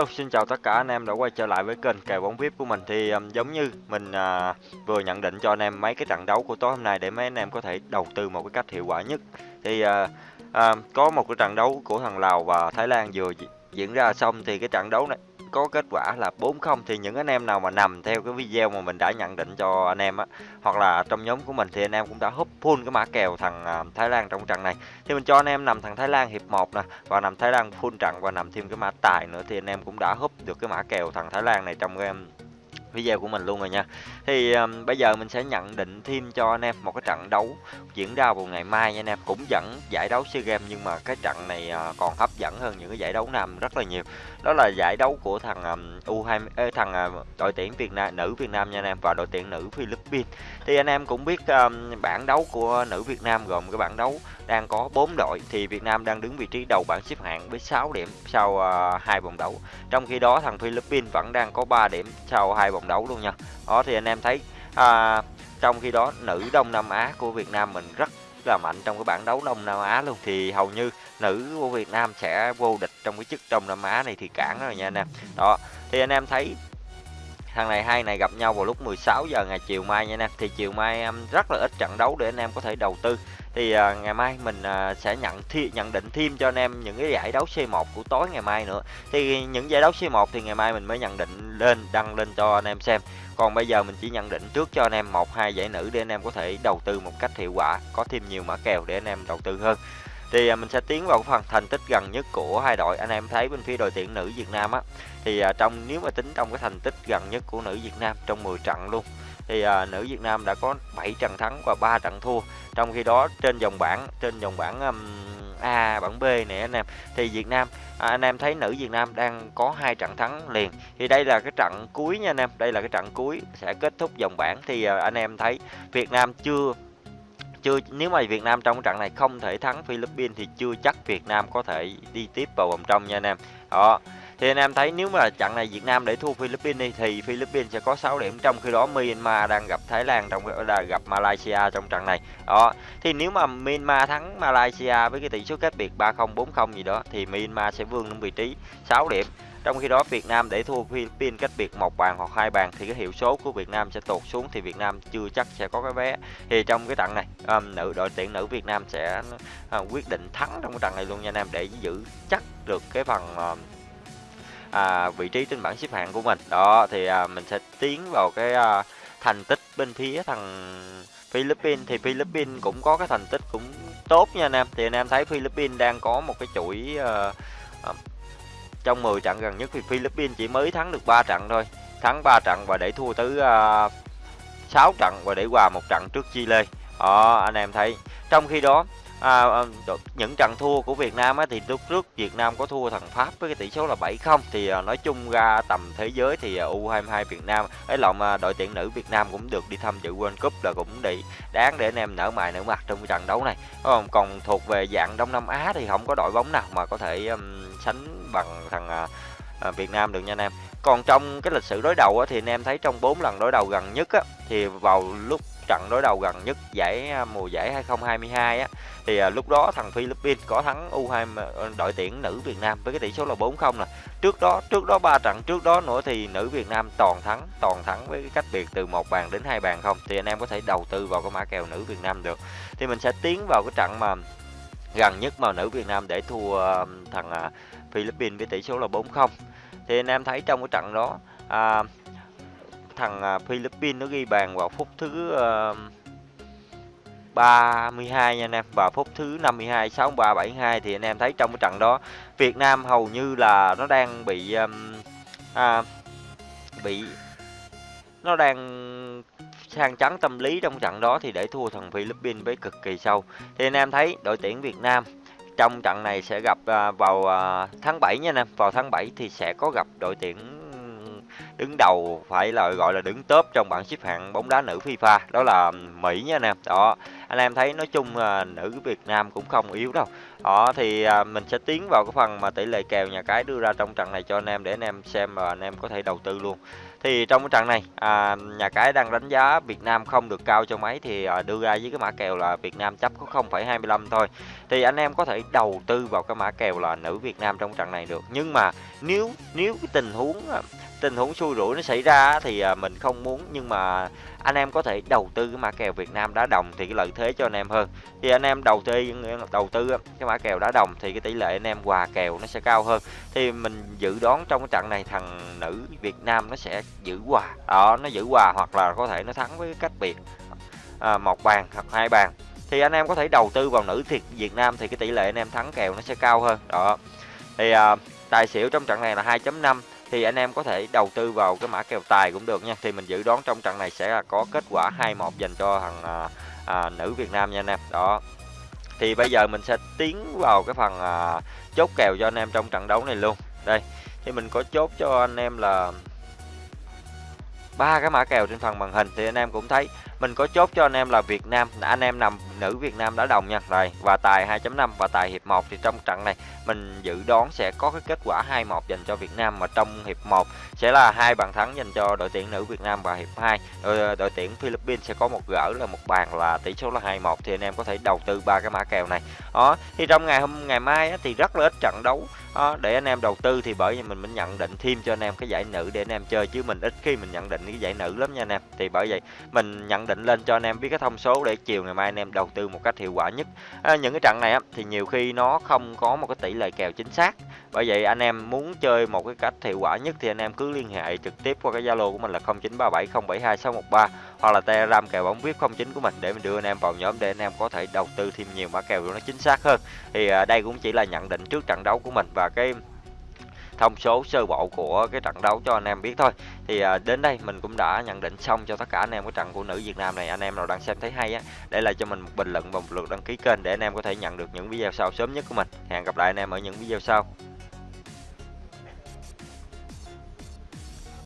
Hello, xin chào tất cả anh em đã quay trở lại với kênh kèo bóng VIP của mình. Thì um, giống như mình uh, vừa nhận định cho anh em mấy cái trận đấu của tối hôm nay để mấy anh em có thể đầu tư một cái cách hiệu quả nhất. Thì uh, uh, có một cái trận đấu của thằng Lào và Thái Lan vừa diễn ra xong thì cái trận đấu này có kết quả là 4-0 thì những anh em nào mà nằm theo cái video mà mình đã nhận định cho anh em á, hoặc là trong nhóm của mình thì anh em cũng đã húp full cái mã kèo thằng à, Thái Lan trong trận này. Thì mình cho anh em nằm thằng Thái Lan hiệp 1 nè, và nằm Thái Lan full trận, và nằm thêm cái mã tài nữa thì anh em cũng đã húp được cái mã kèo thằng Thái Lan này trong game video của mình luôn rồi nha. Thì um, bây giờ mình sẽ nhận định thêm cho anh em một cái trận đấu diễn ra vào ngày mai nha anh em. Cũng vẫn giải đấu SEA Games nhưng mà cái trận này uh, còn hấp dẫn hơn những cái giải đấu nam rất là nhiều. Đó là giải đấu của thằng um, U20 ê, thằng uh, đội tuyển Việt Nam nữ Việt Nam nha anh em và đội tuyển nữ Philippines. Thì anh em cũng biết um, bảng đấu của nữ Việt Nam gồm cái bảng đấu đang có 4 đội thì Việt Nam đang đứng vị trí đầu bảng xếp hạng với 6 điểm sau uh, hai vòng đấu. Trong khi đó thằng Philippines vẫn đang có 3 điểm sau hai vòng đấu luôn nha. Đó thì anh em thấy uh, trong khi đó nữ Đông Nam Á của Việt Nam mình rất là mạnh trong cái bảng đấu Đông Nam Á luôn. Thì hầu như nữ của Việt Nam sẽ vô địch trong cái chức Đông Nam Á này thì cản rồi nha anh em. Đó thì anh em thấy thằng này hai này gặp nhau vào lúc 16 giờ ngày chiều mai nha anh em. Thì chiều mai em rất là ít trận đấu để anh em có thể đầu tư. Thì uh, ngày mai mình uh, sẽ nhận thi, nhận định thêm cho anh em những cái giải đấu C1 của tối ngày mai nữa. Thì những giải đấu C1 thì ngày mai mình mới nhận định lên đăng lên cho anh em xem. Còn bây giờ mình chỉ nhận định trước cho anh em một hai giải nữ để anh em có thể đầu tư một cách hiệu quả có thêm nhiều mã kèo để anh em đầu tư hơn thì à, mình sẽ tiến vào phần thành tích gần nhất của hai đội. Anh em thấy bên phía đội tuyển nữ Việt Nam á thì à, trong nếu mà tính trong cái thành tích gần nhất của nữ Việt Nam trong 10 trận luôn thì à, nữ Việt Nam đã có 7 trận thắng và 3 trận thua. Trong khi đó trên dòng bảng trên dòng bảng um, A bảng B này anh em thì Việt Nam à, anh em thấy nữ Việt Nam đang có hai trận thắng liền. Thì đây là cái trận cuối nha anh em đây là cái trận cuối sẽ kết thúc dòng bảng. Thì à, anh em thấy Việt Nam chưa chưa, nếu mà Việt Nam trong trận này không thể thắng Philippines thì chưa chắc Việt Nam có thể đi tiếp vào vòng trong nha anh em. Đó, thì anh em thấy nếu mà trận này Việt Nam để thua Philippines đi, thì Philippines sẽ có 6 điểm, trong khi đó Myanmar đang gặp Thái Lan trong là gặp Malaysia trong trận này. Đó, thì nếu mà Myanmar thắng Malaysia với cái tỷ số cách biệt 3-0 4-0 gì đó, thì Myanmar sẽ vươn lên vị trí 6 điểm trong khi đó Việt Nam để thua Philippines cách biệt một bàn hoặc hai bàn thì cái hiệu số của Việt Nam sẽ tụt xuống thì Việt Nam chưa chắc sẽ có cái vé. Thì trong cái trận này um, nữ đội tuyển nữ Việt Nam sẽ uh, quyết định thắng trong cái trận này luôn nha anh em để giữ chắc được cái phần uh, à, vị trí trên bảng xếp hạng của mình. Đó thì à, mình sẽ tiến vào cái à, thành tích bên phía thằng Philippines. Thì Philippines cũng có cái thành tích cũng tốt nha anh em. Thì anh em thấy Philippines đang có một cái chuỗi à, trong 10 trận gần nhất thì Philippines chỉ mới thắng được 3 trận thôi. Thắng 3 trận và để thua tới uh, 6 trận và để hòa một trận trước Chile. Đó anh em thấy. Trong khi đó à, à những trận thua của Việt Nam á, thì lúc trước Việt Nam có thua thằng Pháp với cái tỷ số là 7-0 thì à, nói chung ra tầm thế giới thì à, U22 Việt Nam ấy lộn à, đội tuyển nữ Việt Nam cũng được đi tham dự World Cup là cũng để đáng để anh em nở mày nở mặt trong cái trận đấu này. Còn còn thuộc về dạng Đông Nam Á thì không có đội bóng nào mà có thể um, sánh bằng thằng à, à, Việt Nam được nha anh em còn trong cái lịch sử đối đầu á, thì anh em thấy trong 4 lần đối đầu gần nhất á, thì vào lúc trận đối đầu gần nhất giải à, mùa giải 2022 á thì à, lúc đó thằng Philippines có thắng U20 à, đội tuyển nữ Việt Nam với cái tỷ số là 4-0 nè. Trước đó trước đó ba trận trước đó nữa thì nữ Việt Nam toàn thắng, toàn thắng với cái cách biệt từ một bàn đến hai bàn không thì anh em có thể đầu tư vào cái mã kèo nữ Việt Nam được. Thì mình sẽ tiến vào cái trận mà gần nhất mà nữ Việt Nam để thua à, thằng Philippines với tỷ số là 4-0. Thì anh em thấy trong cái trận đó à, thằng à, Philippines nó ghi bàn vào phút thứ ờ, uh, 32 nha anh em và phút thứ 52 63 72 thì anh em thấy trong cái trận đó Việt Nam hầu như là nó đang bị um, à, bị nó đang sang chấn tâm lý trong trận đó thì để thua thằng Philippines với cực kỳ sâu thì anh em thấy đội tuyển Việt Nam trong trận này sẽ gặp à, à, vào tháng 7 nha anh em vào tháng 7 thì sẽ có gặp đội tuyển đứng đầu phải là, gọi là đứng top trong bảng xếp hạng bóng đá nữ FIFA, đó là Mỹ nha anh em đó anh em thấy nói chung là nữ Việt Nam cũng không yếu đâu đó thì à, mình sẽ tiến vào cái phần mà tỷ lệ kèo nhà cái đưa ra trong trận này cho anh em để anh em xem và anh em có thể đầu tư luôn Thì trong cái trận này, à, nhà cái đang đánh giá Việt Nam không được cao cho mấy thì à, đưa ra với cái mã kèo là Việt Nam chấp có 0,25 thôi. Thì anh em có thể đầu tư vào cái mã kèo là nữ Việt Nam trong trận này được. Nhưng mà nếu nếu cái tình huống à, tình huống xui rủi nó xảy ra thì à, mình không muốn nhưng mà anh em có thể đầu tư cái mã kèo Việt Nam đá đồng thì cái lợi thế thế cho anh em hơn. Thì anh em đầu tư đầu tư cái mã kèo đá đồng thì cái tỷ lệ anh em hòa kèo nó sẽ cao hơn. Thì mình dự đoán trong cái trận này thằng nữ Việt Nam nó sẽ giữ hòa. Đó nó giữ hòa hoặc là có thể nó thắng với cách biệt. À, một bàn hoặc hai bàn. Thì anh em có thể đầu tư vào nữ thiệt Việt Nam thì cái tỷ lệ anh em thắng kèo nó sẽ cao hơn. Đó. Thì à, tài xỉu trong trận này là 2.5 thì anh em có thể đầu tư vào cái mã kèo tài cũng được nha. Thì mình dự đoán trong trận này sẽ là có kết quả 2-1 dành cho thằng à, à, nữ Việt Nam nha anh em. Đó. Thì bây giờ mình sẽ tiến vào cái phần à, chốt kèo cho anh em trong trận đấu này luôn. Đây thì mình có chốt cho anh em là ba cái mã kèo trên phần màn hình thì anh em cũng thấy. Mình có chốt cho anh em là Việt Nam. Anh em nằm nữ Việt Nam đã đồng nha. Rồi và tài 2.5 và tài hiệp 1 thì trong trận này mình dự đoán sẽ có cái kết quả 2-1 dành cho Việt Nam mà trong hiệp 1 sẽ là hai bàn thắng dành cho đội tuyển nữ Việt Nam và hiệp 2 đội, ờ, đội tuyển Philippines sẽ có một gỡ là một bàn là tỷ số là 2-1 thì anh em có thể đầu tư ba cái mã kèo này. Đó thì trong ngày hôm ngày mai á, thì rất là ít trận đấu đó, để anh em đầu tư thì bởi vì mình mình nhận định thêm cho anh em cái giải nữ để anh em chơi chứ mình ít khi mình nhận định cái giải nữ lắm nha anh em. Thì bởi vậy mình nhận định lên cho anh em biết cái thông số để chiều ngày mai anh em đầu tư một cách hiệu quả nhất. À, những cái trận này á, thì nhiều khi nó không có một cái tỷ lệ kèo chính xác. Bởi vậy anh em muốn chơi một cái cách hiệu quả nhất thì anh em cứ liên hệ trực tiếp qua cái zalo của mình là 0937072613 hoặc là telegram kèo bóng vip 09 của mình để mình đưa anh em vào nhóm để anh em có thể đầu tư thêm nhiều mã kèo nó chính xác hơn. Thì à, đây cũng chỉ là nhận định trước trận đấu của mình và cái thông số sơ bộ của cái trận đấu cho anh em biết thôi. Thì à, đến đây mình cũng đã nhận định xong cho tất cả anh em cái trận của nữ Việt Nam này. Anh em nào đang xem thấy hay á để lại cho mình một bình luận và một lượt đăng ký kênh để anh em có thể nhận được những video sau sớm nhất của mình. Hẹn gặp lại anh em ở những video sau.